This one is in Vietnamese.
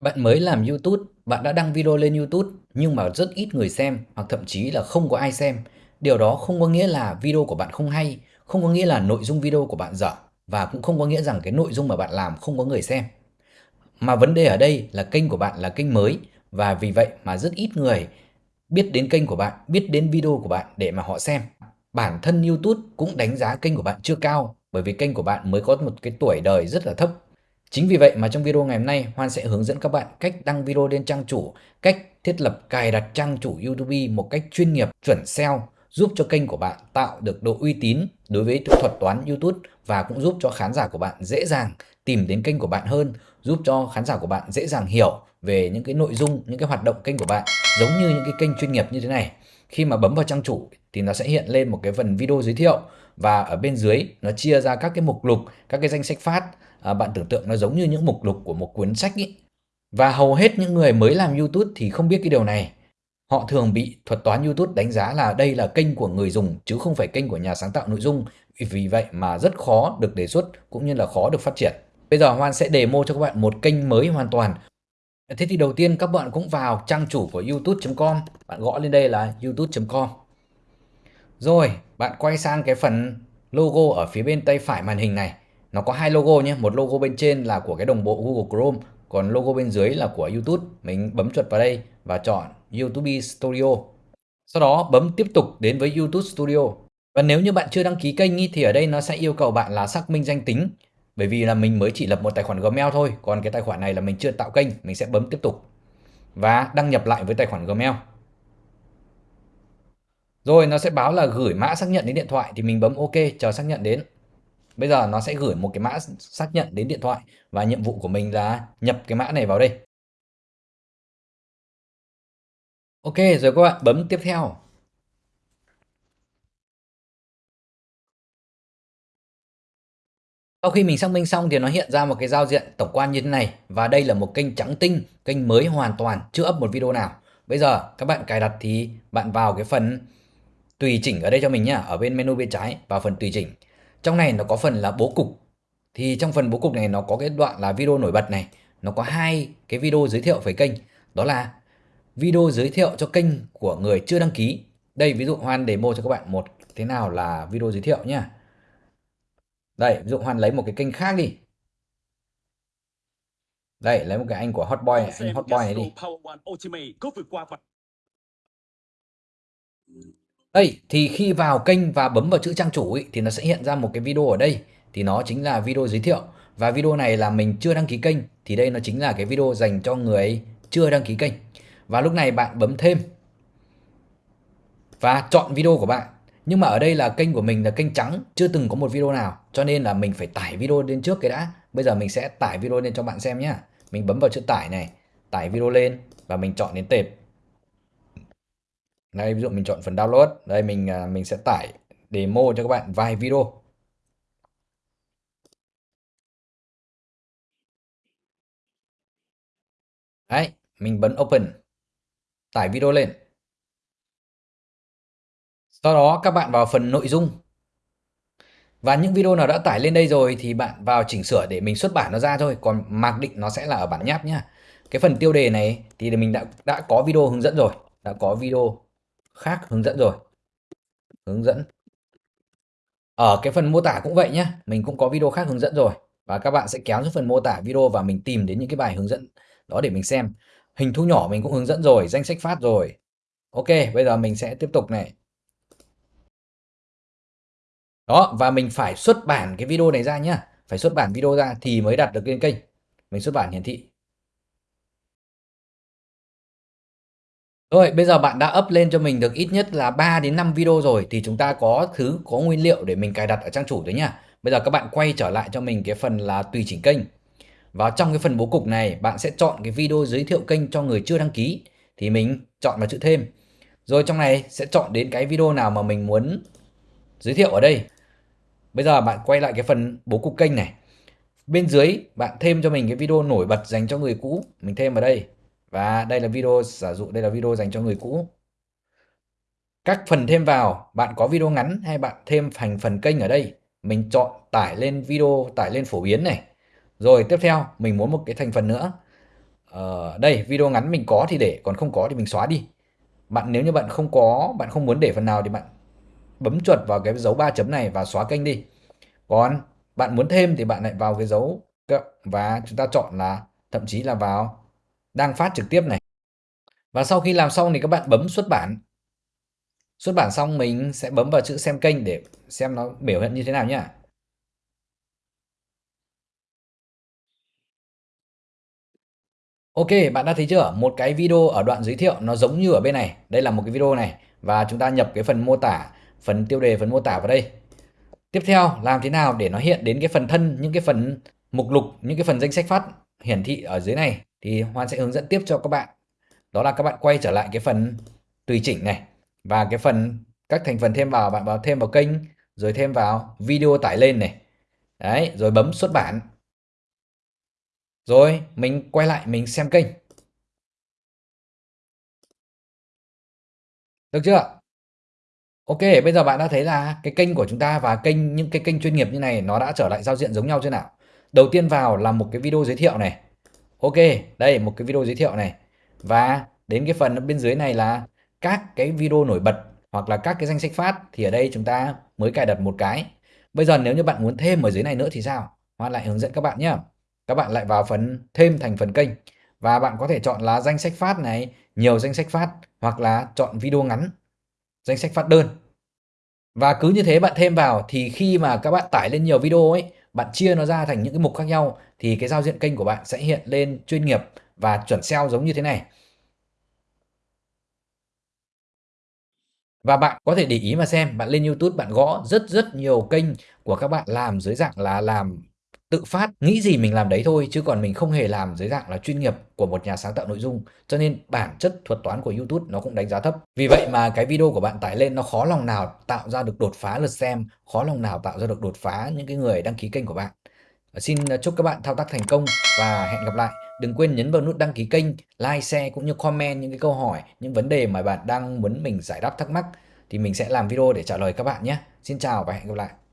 Bạn mới làm YouTube, bạn đã đăng video lên YouTube nhưng mà rất ít người xem hoặc thậm chí là không có ai xem. Điều đó không có nghĩa là video của bạn không hay, không có nghĩa là nội dung video của bạn dở và cũng không có nghĩa rằng cái nội dung mà bạn làm không có người xem. Mà vấn đề ở đây là kênh của bạn là kênh mới và vì vậy mà rất ít người biết đến kênh của bạn, biết đến video của bạn để mà họ xem. Bản thân YouTube cũng đánh giá kênh của bạn chưa cao bởi vì kênh của bạn mới có một cái tuổi đời rất là thấp Chính vì vậy mà trong video ngày hôm nay Hoan sẽ hướng dẫn các bạn cách đăng video lên trang chủ, cách thiết lập cài đặt trang chủ YouTube một cách chuyên nghiệp, chuẩn SEO giúp cho kênh của bạn tạo được độ uy tín đối với thuật toán YouTube và cũng giúp cho khán giả của bạn dễ dàng tìm đến kênh của bạn hơn, giúp cho khán giả của bạn dễ dàng hiểu về những cái nội dung, những cái hoạt động kênh của bạn giống như những cái kênh chuyên nghiệp như thế này. Khi mà bấm vào trang chủ thì nó sẽ hiện lên một cái phần video giới thiệu và ở bên dưới nó chia ra các cái mục lục, các cái danh sách phát à, bạn tưởng tượng nó giống như những mục lục của một cuốn sách ý. Và hầu hết những người mới làm YouTube thì không biết cái điều này. Họ thường bị thuật toán YouTube đánh giá là đây là kênh của người dùng chứ không phải kênh của nhà sáng tạo nội dung. Vì vậy mà rất khó được đề xuất cũng như là khó được phát triển. Bây giờ Hoan sẽ demo cho các bạn một kênh mới hoàn toàn. Thế thì đầu tiên các bạn cũng vào trang chủ của youtube.com. Bạn gõ lên đây là youtube.com. Rồi, bạn quay sang cái phần logo ở phía bên tay phải màn hình này. Nó có hai logo nhé. Một logo bên trên là của cái đồng bộ Google Chrome còn logo bên dưới là của YouTube. Mình bấm chuột vào đây và chọn YouTube Studio. Sau đó bấm tiếp tục đến với YouTube Studio. Và nếu như bạn chưa đăng ký kênh ý, thì ở đây nó sẽ yêu cầu bạn là xác minh danh tính. Bởi vì là mình mới chỉ lập một tài khoản Gmail thôi còn cái tài khoản này là mình chưa tạo kênh mình sẽ bấm tiếp tục. Và đăng nhập lại với tài khoản Gmail rồi nó sẽ báo là gửi mã xác nhận đến điện thoại thì mình bấm OK chờ xác nhận đến Bây giờ nó sẽ gửi một cái mã xác nhận đến điện thoại và nhiệm vụ của mình là nhập cái mã này vào đây. Ok rồi các bạn bấm tiếp theo. Sau khi mình xác minh xong thì nó hiện ra một cái giao diện tổng quan như thế này và đây là một kênh trắng tinh, kênh mới hoàn toàn, chưa up một video nào. Bây giờ các bạn cài đặt thì bạn vào cái phần tùy chỉnh ở đây cho mình nhá, ở bên menu bên trái vào phần tùy chỉnh. Trong này nó có phần là bố cục. Thì trong phần bố cục này nó có cái đoạn là video nổi bật này. Nó có hai cái video giới thiệu về kênh. Đó là video giới thiệu cho kênh của người chưa đăng ký. Đây ví dụ Hoan demo cho các bạn một thế nào là video giới thiệu nhá. Đây ví dụ Hoan lấy một cái kênh khác đi. Đây lấy một cái anh của Hotboy anh Hotboy này đi đây, thì khi vào kênh và bấm vào chữ trang chủ ý, thì nó sẽ hiện ra một cái video ở đây. Thì nó chính là video giới thiệu. Và video này là mình chưa đăng ký kênh. Thì đây nó chính là cái video dành cho người chưa đăng ký kênh. Và lúc này bạn bấm thêm. Và chọn video của bạn. Nhưng mà ở đây là kênh của mình là kênh trắng, chưa từng có một video nào. Cho nên là mình phải tải video lên trước cái đã. Bây giờ mình sẽ tải video lên cho bạn xem nhé. Mình bấm vào chữ tải này, tải video lên và mình chọn đến tệp đây, ví dụ mình chọn phần download, đây mình à, mình sẽ tải demo cho các bạn vài video. Đấy, mình bấm open, tải video lên. Sau đó các bạn vào phần nội dung. Và những video nào đã tải lên đây rồi thì bạn vào chỉnh sửa để mình xuất bản nó ra thôi, còn mặc định nó sẽ là ở bản nháp nhá. Cái phần tiêu đề này thì mình đã đã có video hướng dẫn rồi, đã có video khác hướng dẫn rồi. Hướng dẫn. Ở cái phần mô tả cũng vậy nhé mình cũng có video khác hướng dẫn rồi và các bạn sẽ kéo xuống phần mô tả video và mình tìm đến những cái bài hướng dẫn đó để mình xem. Hình thu nhỏ mình cũng hướng dẫn rồi, danh sách phát rồi. Ok, bây giờ mình sẽ tiếp tục này. Đó, và mình phải xuất bản cái video này ra nhá. Phải xuất bản video ra thì mới đặt được lên kênh. Mình xuất bản hiển thị. Rồi, bây giờ bạn đã up lên cho mình được ít nhất là 3 đến 5 video rồi thì chúng ta có thứ có nguyên liệu để mình cài đặt ở trang chủ đấy nhá. Bây giờ các bạn quay trở lại cho mình cái phần là tùy chỉnh kênh. Vào trong cái phần bố cục này, bạn sẽ chọn cái video giới thiệu kênh cho người chưa đăng ký thì mình chọn vào chữ thêm. Rồi trong này sẽ chọn đến cái video nào mà mình muốn giới thiệu ở đây. Bây giờ bạn quay lại cái phần bố cục kênh này. Bên dưới bạn thêm cho mình cái video nổi bật dành cho người cũ, mình thêm vào đây. Và đây là video giả dụ đây là video dành cho người cũ. Các phần thêm vào, bạn có video ngắn hay bạn thêm thành phần kênh ở đây. Mình chọn tải lên video, tải lên phổ biến này. Rồi tiếp theo, mình muốn một cái thành phần nữa. Ờ, đây video ngắn mình có thì để, còn không có thì mình xóa đi. Bạn nếu như bạn không có, bạn không muốn để phần nào thì bạn bấm chuột vào cái dấu ba chấm này và xóa kênh đi. Còn bạn muốn thêm thì bạn lại vào cái dấu cộng và chúng ta chọn là thậm chí là vào đang phát trực tiếp này. Và sau khi làm xong thì các bạn bấm xuất bản. Xuất bản xong mình sẽ bấm vào chữ xem kênh để xem nó biểu hiện như thế nào nhá. Ok, bạn đã thấy chưa? Một cái video ở đoạn giới thiệu nó giống như ở bên này. Đây là một cái video này và chúng ta nhập cái phần mô tả, phần tiêu đề, phần mô tả vào đây. Tiếp theo, làm thế nào để nó hiện đến cái phần thân, những cái phần mục lục, những cái phần danh sách phát hiển thị ở dưới này thì Hoan sẽ hướng dẫn tiếp cho các bạn. Đó là các bạn quay trở lại cái phần tùy chỉnh này và cái phần các thành phần thêm vào bạn vào thêm vào kênh rồi thêm vào video tải lên này. Đấy, rồi bấm xuất bản. Rồi mình quay lại mình xem kênh. Được chưa? Ok, bây giờ bạn đã thấy là cái kênh của chúng ta và kênh những cái kênh chuyên nghiệp như này nó đã trở lại giao diện giống nhau chưa nào? Đầu tiên vào là một cái video giới thiệu này. Ok, đây một cái video giới thiệu này. Và đến cái phần bên dưới này là các cái video nổi bật hoặc là các cái danh sách phát thì ở đây chúng ta mới cài đặt một cái. Bây giờ nếu như bạn muốn thêm ở dưới này nữa thì sao? Hoa lại hướng dẫn các bạn nhé. Các bạn lại vào phần thêm thành phần kênh và bạn có thể chọn là danh sách phát này, nhiều danh sách phát hoặc là chọn video ngắn, danh sách phát đơn. Và cứ như thế bạn thêm vào thì khi mà các bạn tải lên nhiều video ấy, bạn chia nó ra thành những cái mục khác nhau thì cái giao diện kênh của bạn sẽ hiện lên chuyên nghiệp và chuẩn SEO giống như thế này. Và bạn có thể để ý mà xem, bạn lên YouTube bạn gõ rất rất nhiều kênh của các bạn làm dưới dạng là làm tự phát, nghĩ gì mình làm đấy thôi chứ còn mình không hề làm dưới dạng là chuyên nghiệp của một nhà sáng tạo nội dung. Cho nên bản chất thuật toán của YouTube nó cũng đánh giá thấp. Vì vậy mà cái video của bạn tải lên nó khó lòng nào tạo ra được đột phá lượt xem, khó lòng nào tạo ra được đột phá những cái người đăng ký kênh của bạn. Xin à, chúc các bạn thao tác thành công và hẹn gặp lại. Đừng quên nhấn vào nút đăng ký kênh, like, share cũng như comment những cái câu hỏi, những vấn đề mà bạn đang muốn mình giải đáp thắc mắc thì mình sẽ làm video để trả lời các bạn nhé. Xin chào và hẹn gặp lại.